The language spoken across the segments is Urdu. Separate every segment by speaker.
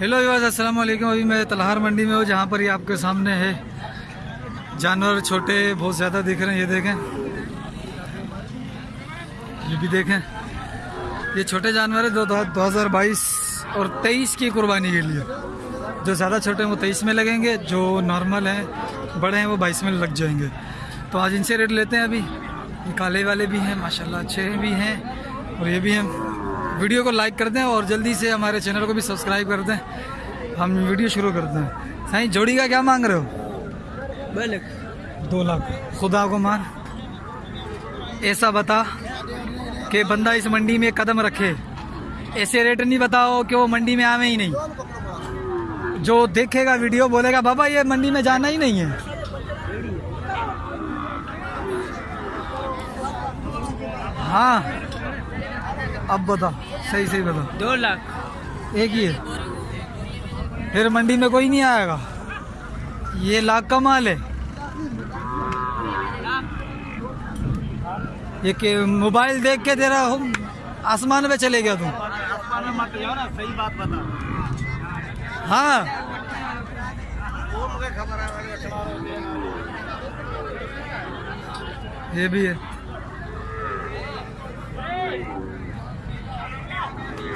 Speaker 1: ہیلو ایواز السلام علیکم ابھی میں تلہار منڈی میں ہوں جہاں پر یہ آپ کے سامنے ہے جانور چھوٹے بہت زیادہ دکھ رہے ہیں یہ دیکھیں یہ بھی دیکھیں یہ چھوٹے جانور ہیں دو ہزار بائیس اور تیئیس کی قربانی کے لیے جو زیادہ چھوٹے ہیں وہ تیئیس میں لگیں گے جو نارمل ہیں بڑے ہیں وہ بائیس میں لگ جائیں گے تو آج ان سے ریٹ لیتے ہیں ابھی یہ کالے والے بھی ہیں ماشاءاللہ اچھے بھی ہیں اور یہ بھی ہیں ویڈیو کو لائک کر دیں اور جلدی سے ہمارے چینل کو بھی سبسکرائب کر دیں۔ ہم ویڈیو شروع کر دیں سائیں جوڑی کا کیا مانگ رہے ہو؟
Speaker 2: دو لاکھ
Speaker 1: دو لاکھ۔ خدا کو مان۔ ایسا بتا کہ بندہ اس منڈی میں قدم رکھے۔ ایسے ریٹ نہیں بتاؤ کہ وہ منڈی میں آویں ہی نہیں۔ جو دیکھے گا ویڈیو بولے گا بابا یہ منڈی میں جانا ہی نہیں ہے۔ ہاں۔ اب بتا صحیح صحیح بتا۔
Speaker 3: دو لاکھ۔
Speaker 1: ایک ہی ہے۔ پھر منڈی میں کوئی نہیں آئے گا۔ یہ لاکھ کا مال ہے۔ یہ کہ موبائل دیکھ کے تیرا آسمان پہ چلے گیا تم ہاں۔ یہ بھی ہے۔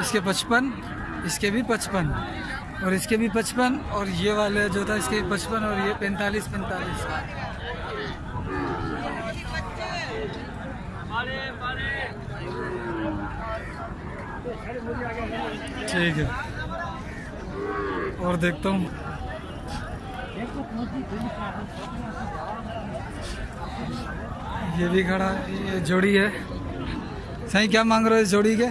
Speaker 1: اس کے پچپن، اس کے بھی پچپن اور اس کے بھی پچپن اور یہ والے جو تھا، اس کے بھی پچپن اور یہ پینتالیس پینتالیس۔ ٹھیک ہے۔ اور دیکھتا ہوں۔ یہ بھی کھڑا یہ جوڑی ہے۔ صحیح کیا مانگ رہے ہو اس جوڑی کے؟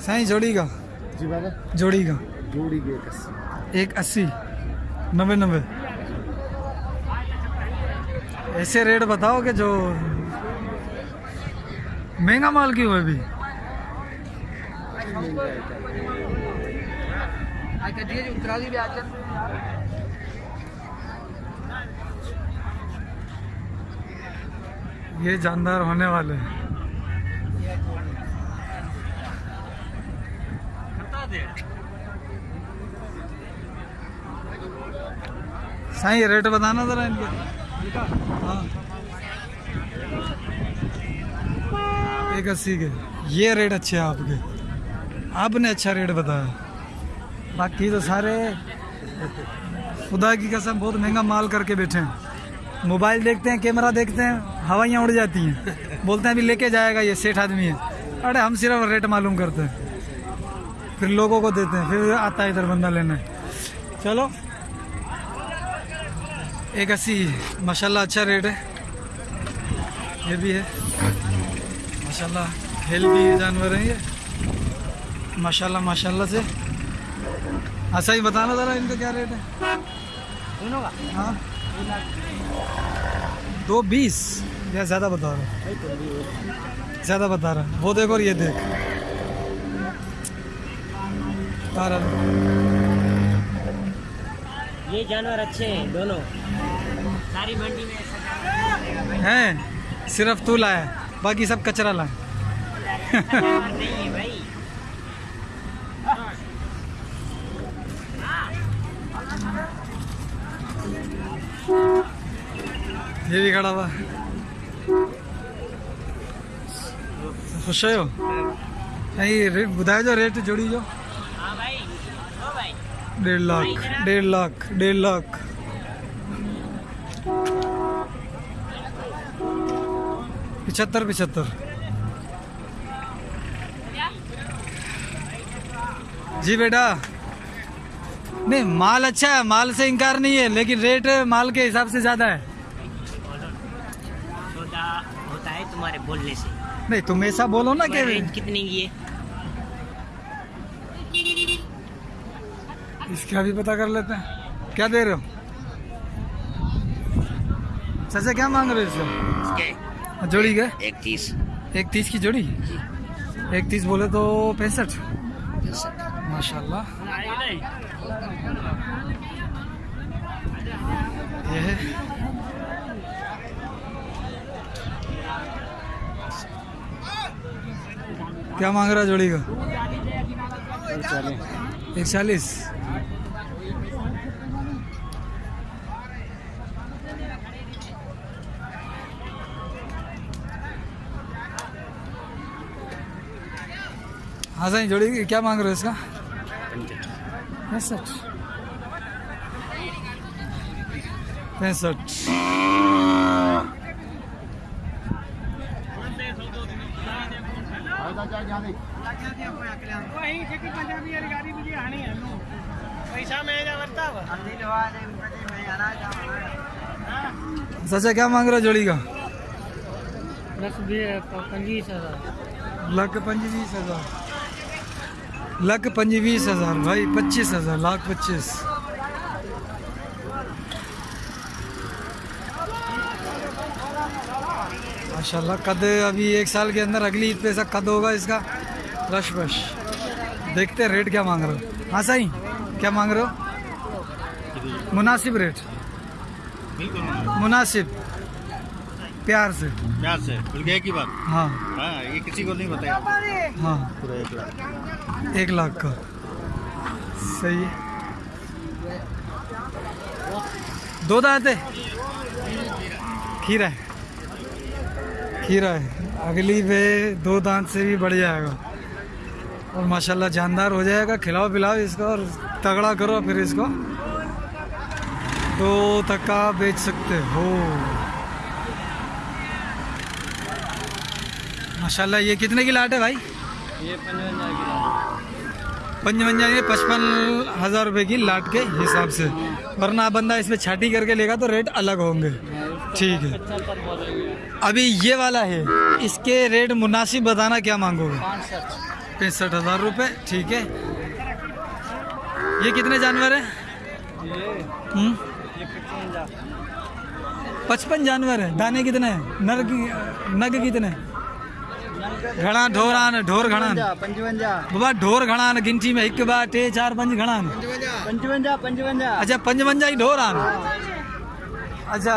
Speaker 1: سائیں جوڑی کا جی
Speaker 2: بابا
Speaker 1: جوڑی کا
Speaker 4: جوڑی کی ایک
Speaker 2: اسی۔
Speaker 1: ایک اسی۔ نوے نوے۔ ایسے ریٹ بتاؤ کہ جو مہنگا مال کیوں ہے ابھی؟
Speaker 3: اترا دی
Speaker 5: بھی
Speaker 1: یہ جاندار ہونے والے ہیں۔ سائیں ریٹ بتانا ذرا ان کا ہاں۔ ایک اسی کے۔ یہ ریٹ اچھے ہیں آپ کے۔ آپ نے اچھا ریٹ بتایا۔ باقی تو سارے خدا کی قسم بہت مہنگا مال کر کے بیٹھے ہیں۔ موبائل دیکھتے ہیں کیمرہ دیکھتے ہیں ہوائیاں اڑ جاتی ہیں۔ بولتے ہیں ابھی لے کے جائے گا یہ سیٹھ آدمی ہے۔ ارے ہم صرف ریٹ معلوم کرتے ہیں۔ پھر لوگوں کو دیتے ہیں پھر آتا ہے ادھر بندہ لینے۔ چلو۔ ایک اسی ماشاء اللہ اچھا ریٹ ہے۔ یہ بھی ہے۔ ماشاء اللہ ہیلدی جانور ہیں یہ۔ ماشاء اللہ ماشاء اللہ سے۔ اچھا ہی بتانا ذرا ان کا کیا ریٹ ہے؟ ہاں۔ دو بیس. یا زیادہ بتا رہا ہوں. زیادہ بتا رہا ہوں. وہ دیکھ اور یہ دیکھ.
Speaker 3: یہ جانور اچھے ہیں دونوں۔ ساری منڈی میں
Speaker 1: ہیں صرف تو لائے باقی سب کچرا لایا یہ بھی کھڑا ہوا خوش ہو نہیں بدھائے جو ریٹ جوڑی جو ڈیڑھ لاکھ ڈیڑھ لاکھ ڈیڑھ لاکھ پچہتر پچہتر جی بیٹا نہیں مال اچھا ہے مال سے انکار نہیں ہے لیکن ریٹ مال کے حساب سے زیادہ ہے
Speaker 3: ہمارے بولنے سے۔
Speaker 1: نہیں تم ایسا بولو نا کہ رینج
Speaker 3: کتنی کی ہے؟
Speaker 1: اس کا بھی پتا کر لیتے ہیں۔ کیا دے رہے ہو؟ چاچا کیا مانگ رہے ہو؟ جوڑی کا ایک تیس۔ ایک تیس کی جوڑی؟ جی۔ ایک تیس بولے تو پینسٹھ۔ ماشاء اللہ کیا مانگ رہا جوڑی کو ایک چالیس ہاں سائیں جوڑی کیا مانگ رہے اس کا؟ پینسٹھ۔ پینسٹھ۔ અહીં જેટલી પંજાબી વાળી ગાડી બીજી હાણી હલું પૈસા મેં જ વર્તાવ سچا کیا مانگ رہا جوڑی کا
Speaker 2: لکھ پنجیس ہزار
Speaker 1: لکھ ہزار بھائی پچیس ہزار لاکھ پچیس ماشاء اللہ قد ابھی ایک سال کے اندر اگلی عید پہ قد ہوگا اس کا رش بش دیکھتے ہیں ریٹ کیا مانگ رہے ہو۔ ہاں سائی کیا مانگ رہے ہو؟ مناسب ریٹ۔ مناسب۔ پیار سے۔
Speaker 6: پیار سے۔ بلکہ گئے کی بات۔
Speaker 1: ہاں۔
Speaker 6: ہاں یہ کسی کو نہیں بتایا۔
Speaker 1: ہاں۔
Speaker 6: پورا ایک لاکھ۔
Speaker 1: ایک لاکھ کا۔ صحیح۔ دو دانت ہے۔ کھیرا ہے۔ کھیرا ہے۔ اگلی پہ دو دانت سے بھی بڑھ جائے گا۔ اور ماشاءاللہ جاندار ہو جائے گا کھلاؤ پلاؤ اس کو اور تگڑا کرو پھر اس کو۔ تو تک بیچ سکتے ہو۔ ماشاءاللہ یہ کتنے کی لاٹ ہے بھائی؟
Speaker 2: یہ
Speaker 1: یہ یعنی پچپن ہزار روپے کی لاٹ کے حساب سے۔ ورنہ بندہ اس میں چھاٹی کر کے لے گا تو ریٹ الگ ہوں گے۔
Speaker 2: ٹھیک
Speaker 1: ہے۔ ابھی یہ والا ہے۔ اس کے ریٹ مناسب بتانا کیا مانگو گے؟ پینسٹھ ہزار روپے ٹھیک ہے۔ یہ کتنے جانور ہیں؟ پچپن جانور ہیں۔ دانے کتنے ہیں؟ نر نگ کتنے
Speaker 2: گھڑا ڈھوران
Speaker 1: ڈھور گھڑان۔ بابا ڈھور گھڑان گنٹی میں ایک بار ٹے چار پنج گھڑان۔ اچھا پنجونجا ہی ڈھوران۔ اچھا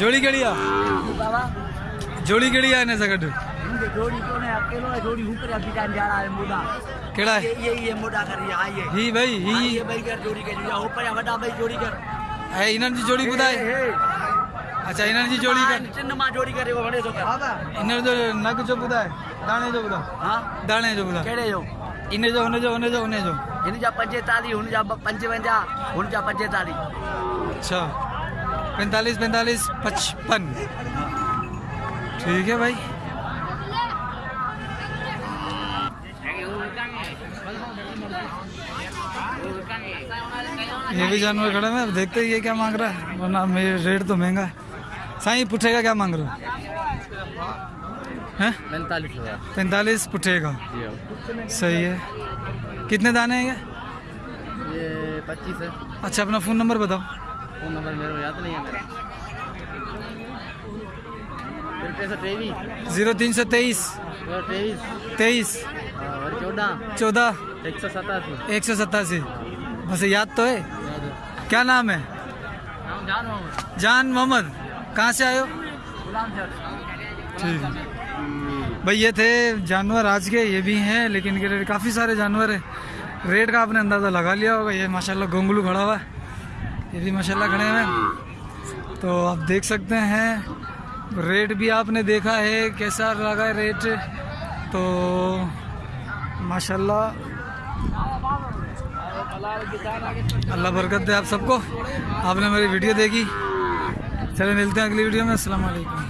Speaker 1: ಜೋಡಿ ಗೆಳೆಯ ಜೋಡಿ ಗೆಳೆಯ ಏನ ಸಗಡು
Speaker 5: جوڑی کون ہے اکیلو ہے جوڑی اوپر ابھی ٹائم جا رہا ہے موڈا
Speaker 1: کیڑا ہے
Speaker 5: یہ یہ موڈا کر یہ ہاں یہ
Speaker 1: ہی بھائی ہی یہ
Speaker 5: بھائی کر جوڑی کر یا اوپر وڈا بھائی جوڑی کر
Speaker 1: ہے انن جی جوڑی بدائے اچھا انن جی جوڑی کر
Speaker 5: چن ما جوڑی کرے وہ وڑے جو کر ہاں
Speaker 1: انن جو نگ جو بدائے دانے جو بدا
Speaker 5: ہاں
Speaker 1: دانے جو بدا
Speaker 5: کیڑے جو
Speaker 1: ان جو ان جو ان جو ان جو
Speaker 5: ان جا 45 ان جا 55 ان جا 45
Speaker 1: اچھا پینتالیس پینتالیس پچپن۔ ٹھیک ہے بھائی۔ یہ بھی جانور کھڑے میں دیکھتے ہیں یہ کیا مانگ رہا ہے۔ ورنہ میرے ریٹ تو مہنگا ہے۔ سائیں پٹھے کا کیا مانگ رہا ہے؟
Speaker 2: پینتالیس
Speaker 1: پینتالیس پٹھے کا۔
Speaker 2: جی ہاں۔
Speaker 1: صحیح ہے۔ کتنے دانے ہیں
Speaker 2: یہ پچیس ہے۔
Speaker 1: اچھا اپنا فون نمبر بتاؤ۔
Speaker 2: فون نمبر میرے کو یاد نہیں ہے میرا
Speaker 1: زیرو تین سو تیئیس تیئیس
Speaker 2: اور چودہ
Speaker 1: چودہ
Speaker 2: ایک سو ستاسی
Speaker 1: ایک سو ستاسی بس یاد تو ہے کیا نام ہے جان محمد کہاں سے آئے ہو ٹھیک بھائی یہ تھے جانور آج کے یہ بھی ہیں لیکن کافی سارے جانور ہیں ریٹ کا آپ نے اندازہ لگا لیا ہوگا یہ ماشاءاللہ گونگلو کھڑا ہوا ہے یہ بھی ماشاءاللہ کھڑے ہوئے ہیں۔ تو آپ دیکھ سکتے ہیں، ریٹ بھی آپ نے دیکھا ہے، کیسا لگا ہے ریٹ۔ تو ماشاءاللہ، اللہ برکت دے آپ سب کو۔ آپ نے میری ویڈیو دیکھی۔ چلے ملتے ہیں اگلی ویڈیو میں۔ السلام علیکم۔